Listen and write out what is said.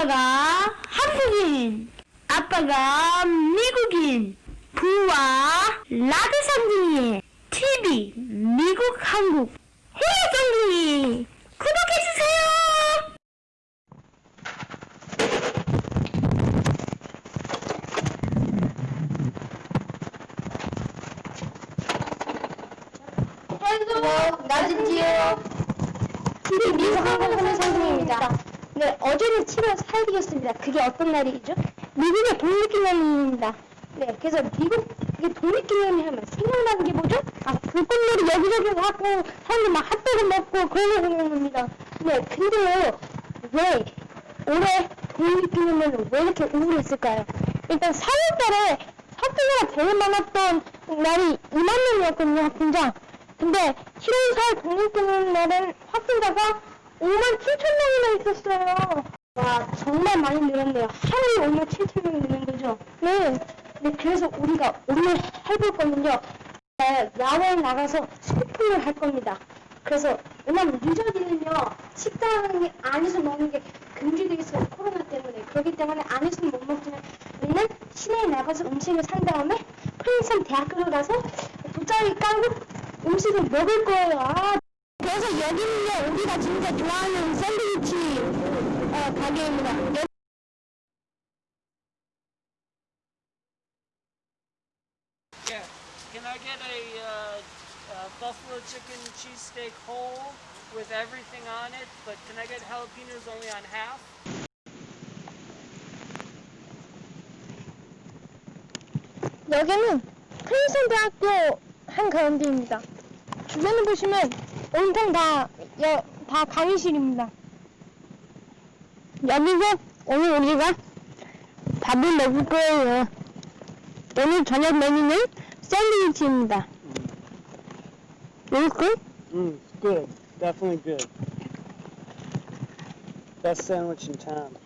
엄마가 한국인, 아빠가 미국인, 부와 라드 쌍둥이, TV, 미국, 한국, 해외 쌍둥이, 구독해주세요! 헬로 나진지요. TV 미국 선생님입니다 네 어제는 7월 4일이었습니다 그게 어떤 날이죠? 미국의 독립기념일입니다 네 그래서 미국의 독립기념일 하면 생각나는 게 뭐죠? 아 불꽃놀이 여기저기 하고 사람들 막 핫도그 먹고 그런 거 생각납니다 네 근데요 왜 올해 독립기념일은 왜 이렇게 우울했을까요? 일단 4월달에 학교가 제일 많았던 날이 2만 명이었거든요 학생장 근데 7월 4일 독립기념일 날은 확진자가 5만 7천 명이나 있었어요. 와 정말 많이 늘었네요. 하루에 5만 7천 명이 느는 거죠. 네. 네 그래서 우리가 오늘 해볼 거는요. 네, 야외에 나가서 소풍을 할 겁니다. 그래서 왜냐면 유저들은요 식당 안에서 먹는 게 금지되어 있어요 코로나 때문에 그렇기 때문에 안에서는 못 먹지만 우리는 시내에 나가서 음식을 산 다음에 프린스턴 대학교를 가서 돗자리 깔고 음식을 먹을 거예요. 아, 그래서 여기는요 우리가 진짜 좋아하는 샌드위치 어, 가게입니다. 여- Yeah. Can I get a uh, uh, buffalo chicken cheesesteak whole with everything on it? But can I get jalapenos only on half? 여기는 프린스턴 대학교 한 가운데입니다. 주변을 보시면 온통 다, 여, 다 강의실입니다. 여기서 오늘 우리가 밥을 먹을 거예요. 오늘 저녁 메뉴는 샌드위치입니다. Looks good? Mm, good. Definitely good. Best sandwich in town.